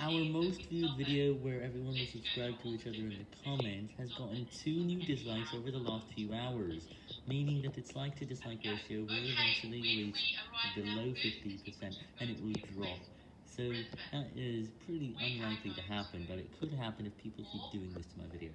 Our most viewed video where everyone was subscribed to each other in the comments has gotten 2 new dislikes over the last few hours, meaning that its like to dislike ratio will eventually reach below 50% and it will drop. So that is pretty unlikely to happen, but it could happen if people keep doing this to my video.